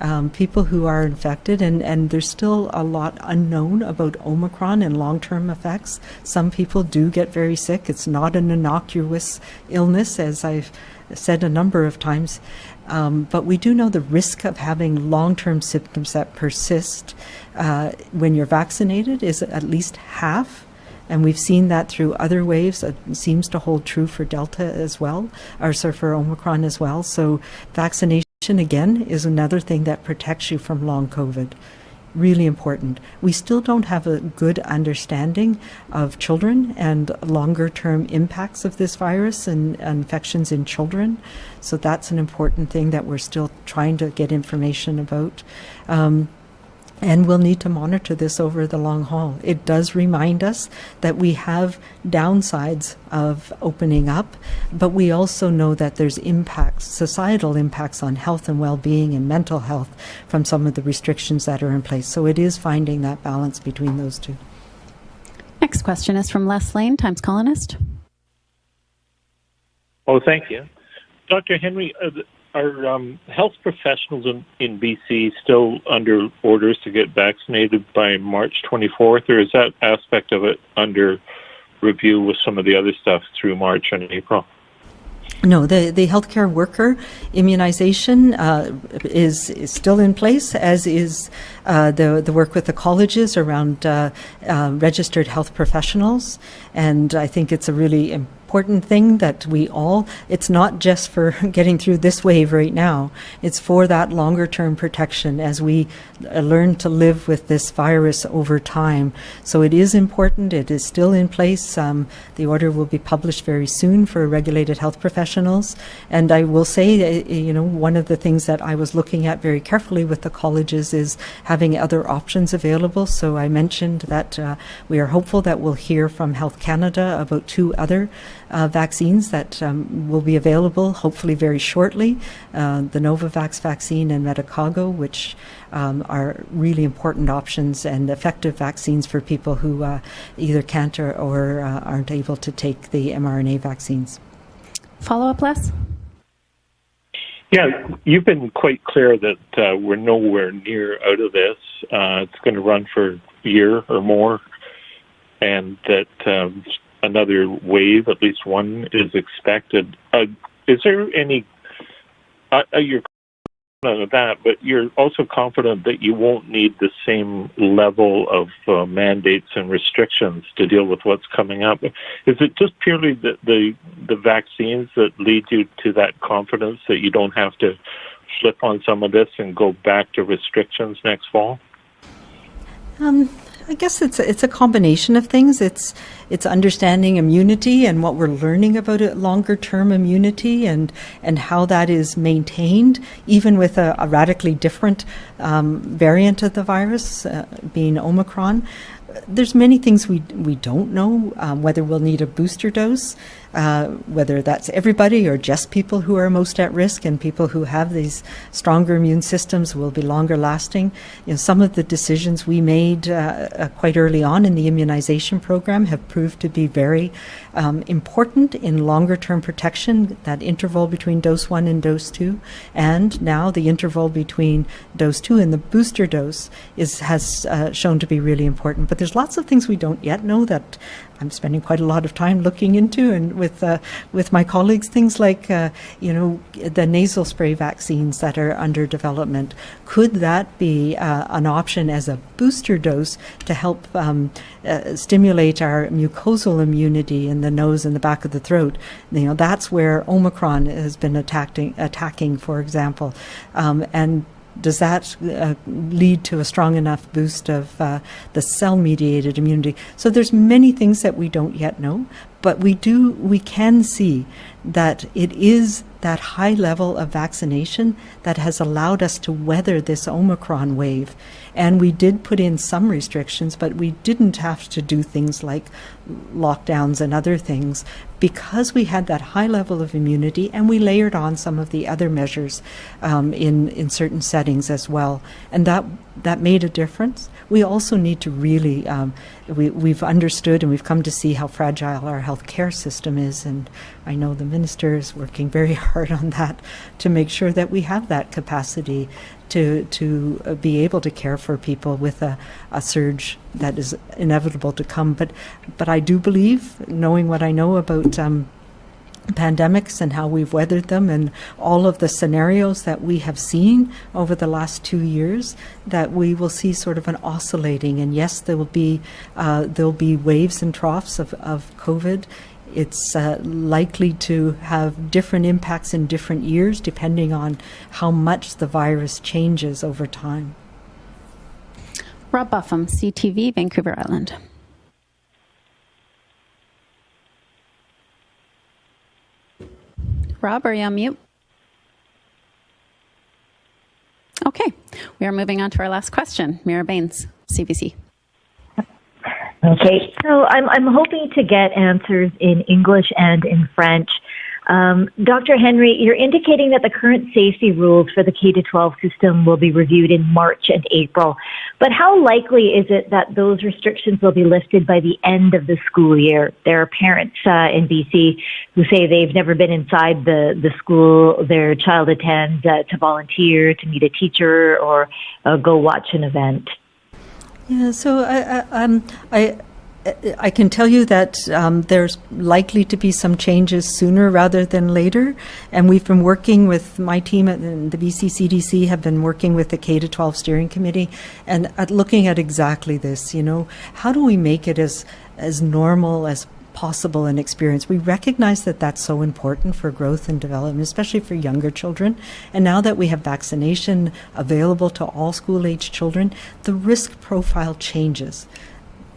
Um, people who are infected, and, and there's still a lot unknown about Omicron and long term effects. Some people do get very sick. It's not an innocuous illness, as I've said a number of times. Um, but we do know the risk of having long term symptoms that persist uh, when you're vaccinated is at least half and we've seen that through other waves. It seems to hold true for Delta as well, or sorry, for Omicron as well. So vaccination again is another thing that protects you from long COVID. Really important. We still don't have a good understanding of children and longer term impacts of this virus and infections in children. So that's an important thing that we're still trying to get information about. Um, and we'll need to monitor this over the long haul. It does remind us that we have downsides of opening up, but we also know that there's impacts, societal impacts on health and well-being and mental health from some of the restrictions that are in place. So it is finding that balance between those two. Next question is from Les Leyne, Times Colonist. Oh, thank you. Dr. Henry, are, the- are um, health professionals in, in BC still under orders to get vaccinated by March 24th, or is that aspect of it under review with some of the other stuff through March and April? No, the, the healthcare worker immunization uh, is, is still in place, as is uh, the, the work with the colleges around uh, uh, registered health professionals. And I think it's a really important thing that we all, it's not just for getting through this wave right now, it's for that longer term protection as we uh, learn to live with this virus over time. So it is important, it is still in place. Um, the order will be published very soon for regulated health professionals. And I will say, uh, you know, one of the things that I was looking at very carefully with the colleges is having other options available. So I mentioned that uh, we are hopeful that we'll hear from Health Canada about two other uh, vaccines that um, will be available hopefully very shortly uh, the Novavax vaccine and Medicago, which um, are really important options and effective vaccines for people who uh, either can't or, or uh, aren't able to take the mRNA vaccines. Follow up, Les? Yeah, you've been quite clear that uh, we're nowhere near out of this. Uh, it's going to run for a year or more, and that um, another wave, at least one, is expected. Uh, is there any? Uh, uh, you're confident of that, but you're also confident that you won't need the same level of uh, mandates and restrictions to deal with what's coming up. Is it just purely the, the the vaccines that lead you to that confidence that you don't have to flip on some of this and go back to restrictions next fall? Um, I guess it's a, it's a combination of things. It's it's understanding immunity and what we're learning about it, longer term immunity and and how that is maintained, even with a, a radically different um, variant of the virus, uh, being Omicron. There's many things we we don't know um, whether we'll need a booster dose, uh, whether that's everybody or just people who are most at risk and people who have these stronger immune systems will be longer lasting. You know, some of the decisions we made uh, uh, quite early on in the immunization program have proved to be very um, important in longer term protection. That interval between dose one and dose two, and now the interval between dose two and the booster dose is has uh, shown to be really important. But there's lots of things we don't yet know that I'm spending quite a lot of time looking into, and with uh, with my colleagues, things like uh, you know the nasal spray vaccines that are under development. Could that be uh, an option as a booster dose to help um, uh, stimulate our mucosal immunity in the nose and the back of the throat? You know that's where Omicron has been attacking, attacking, for example, um, and does that uh, lead to a strong enough boost of uh, the cell-mediated immunity? So there's many things that we don't yet know, but we do we can see that it is that high level of vaccination that has allowed us to weather this Omicron wave. And we did put in some restrictions, but we didn't have to do things like lockdowns and other things because we had that high level of immunity and we layered on some of the other measures um, in, in certain settings as well. And that, that made a difference. We also need to really, um, we, we've understood and we've come to see how fragile our healthcare system is. And I know the minister is working very hard on that to make sure that we have that capacity to to uh, be able to care for people with a, a surge that is inevitable to come. But but I do believe, knowing what I know about. Um, pandemics and how we've weathered them and all of the scenarios that we have seen over the last two years that we will see sort of an oscillating and yes there will be uh, there'll be waves and troughs of, of COVID it's uh, likely to have different impacts in different years depending on how much the virus changes over time. Rob Buffam, CTV, Vancouver Island. Rob, are you on mute? Okay, we are moving on to our last question. Mira Baines, CBC. Okay, so I'm I'm hoping to get answers in English and in French. Um, Dr. Henry, you're indicating that the current safety rules for the K 12 system will be reviewed in March and April. But how likely is it that those restrictions will be lifted by the end of the school year? There are parents uh, in BC who say they've never been inside the, the school their child attends uh, to volunteer, to meet a teacher, or uh, go watch an event. Yeah, so I, I, um, I, I can tell you that um, there's likely to be some changes sooner rather than later, and we've been working with my team at the BCCDC have been working with the K to 12 steering committee and at looking at exactly this. You know, how do we make it as as normal as possible an experience. We recognize that that's so important for growth and development, especially for younger children. And now that we have vaccination available to all school age children, the risk profile changes.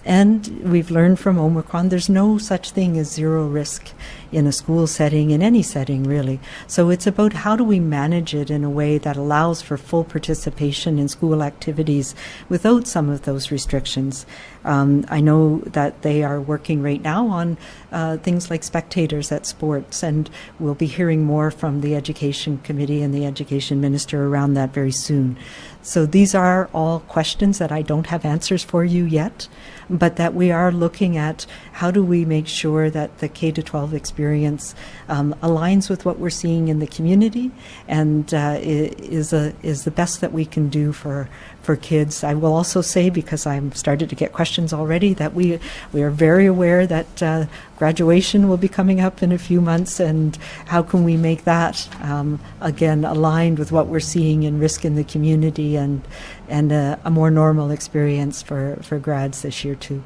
And we've learned from Omicron there's no such thing as zero risk in a school setting, in any setting really. So it's about how do we manage it in a way that allows for full participation in school activities without some of those restrictions. Um, I know that they are working right now on uh, things like spectators at sports, and we'll be hearing more from the Education Committee and the Education Minister around that very soon. So these are all questions that I don't have answers for you yet, but that we are looking at how do we make sure that the K to 12 experience um, aligns with what we're seeing in the community and uh, is a is the best that we can do for for kids. I will also say, because I'm started to get questions already, that we we are very aware that uh, graduation will be coming up in a few months, and how can we make that um, again aligned with what we're seeing in risk in the community and and a, a more normal experience for for grads this year too.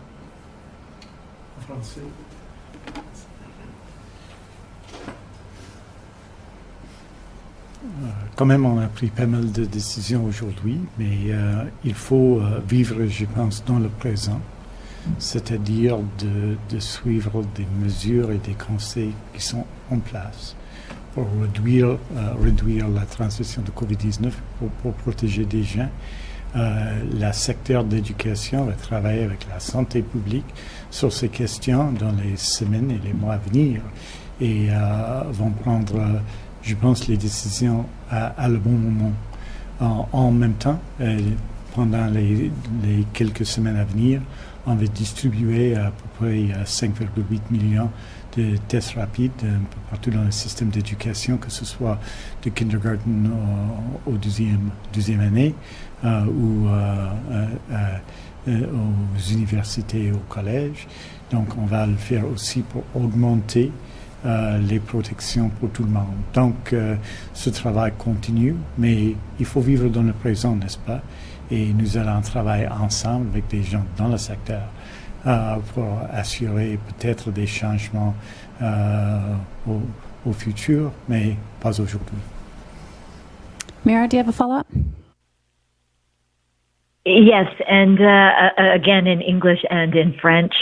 Quand même, on a pris pas mal de décisions aujourd'hui, mais euh, il faut euh, vivre, je pense, dans le présent, c'est-à-dire de, suivre des mesures et des conseils qui sont en place pour réduire, euh, la transmission de COVID-19, pour, protéger des gens. le secteur d'éducation va travailler avec la santé publique sur ces questions dans les semaines et les mois à venir et vont prendre je pense, les décisions à, le bon moment. En, même temps, euh, pendant les, quelques semaines à venir, on va distribuer à peu près 5,8 millions de tests rapides peu partout dans le système d'éducation, que ce soit de kindergarten au, deuxième, deuxième année euh, ou euh, aux universités et au collège. Donc, on va le faire aussi pour augmenter euh, les protections pour tout le monde. Donc, euh, ce travail continue, mais il faut vivre dans le présent, n'est-ce pas? Et nous allons travailler ensemble avec des gens dans le secteur euh, pour assurer peut-être des changements au, au, futur, mais pas aujourd'hui. Mira, do you have a follow-up? Yes, and uh, again in English and in French.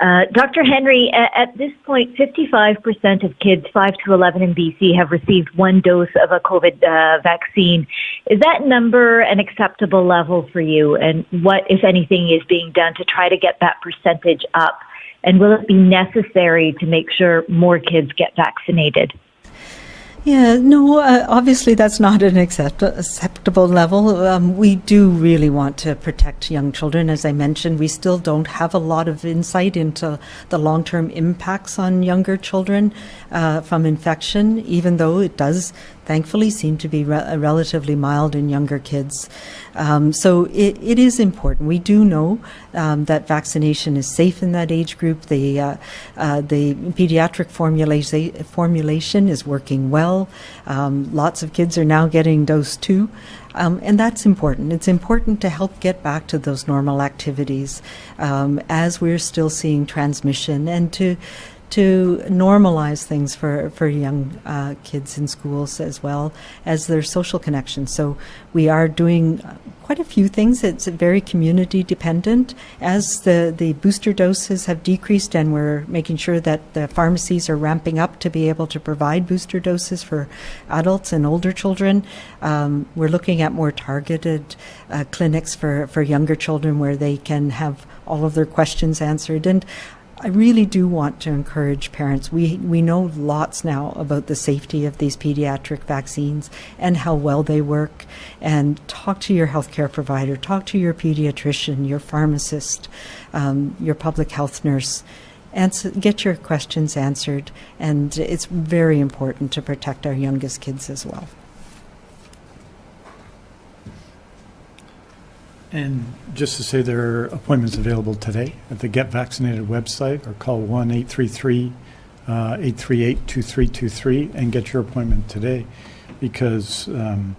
Uh, Dr. Henry, at this point, 55% of kids 5 to 11 in BC have received one dose of a COVID uh, vaccine. Is that number an acceptable level for you? And what, if anything, is being done to try to get that percentage up? And will it be necessary to make sure more kids get vaccinated? Yeah, no, uh, obviously that's not an accept- acceptable level. Um, we do really want to protect young children. As I mentioned, we still don't have a lot of insight into the long term impacts on younger children uh, from infection, even though it does thankfully seem to be re- relatively mild in younger kids. Um, so it, it is important. We do know um, that vaccination is safe in that age group. The uh, uh, the pediatric formula- formulation is working well. Um, lots of kids are now getting dose two. Um, and that's important. It's important to help get back to those normal activities um, as we're still seeing transmission and to to normalize things for, for young uh, kids in schools as well as their social connections. So we are doing quite a few things. It's very community dependent. As the, the booster doses have decreased, and we're making sure that the pharmacies are ramping up to be able to provide booster doses for adults and older children, um, we're looking at more targeted uh, clinics for, for younger children where they can have all of their questions answered. And I really do want to encourage parents. We, we know lots now about the safety of these pediatric vaccines and how well they work. And talk to your healthcare provider, talk to your pediatrician, your pharmacist, um, your public health nurse. Answer, get your questions answered. And it's very important to protect our youngest kids as well. And just to say, there are appointments available today at the Get Vaccinated website or call 1 833 uh, 838 2323 and get your appointment today because um,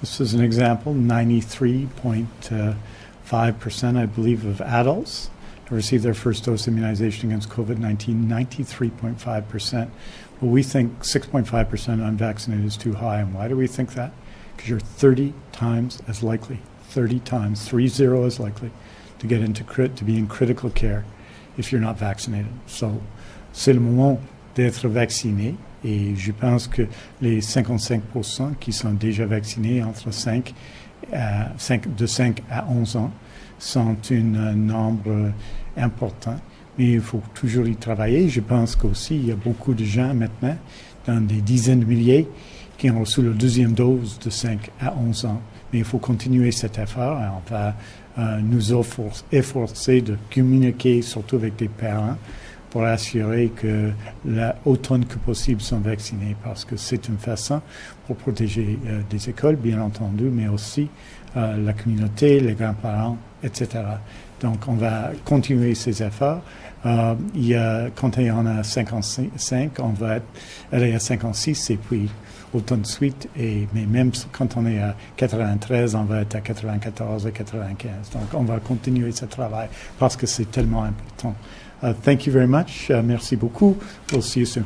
this is an example 93.5%, I believe, of adults have received their first dose immunization against COVID 19, 93.5%. Well, we think 6.5% unvaccinated is too high. And why do we think that? Because you're 30 times as likely 30 times, three zero is likely to get into crit, to be in critical care if you're not vaccinated. So, c'est le moment d'être vacciné. Et je pense que les 55% qui sont déjà vaccinés entre 5, à 5 de 5 à 11 ans sont un nombre important. Mais il faut toujours y travailler. Je pense qu'aussi, il y a beaucoup de gens maintenant, dans des dizaines de milliers, qui ont reçu la deuxième dose de 5 à 11 ans mais il faut continuer cet effort. On va euh, nous efforcer de communiquer surtout avec les parents pour assurer que la, autant que possible sont vaccinés parce que c'est une façon pour protéger euh, des écoles, bien entendu, mais aussi euh, la communauté, les grands-parents, etc. Donc, on va continuer ces efforts. Il y a, quand il y en a 55, on va aller à 56 et puis de suite. Et, mais même quand on est à 93, on va être à 94 et 95. Donc, on va continuer ce travail parce que c'est tellement important. Uh, thank you very much. Uh, merci beaucoup. We'll see you soon.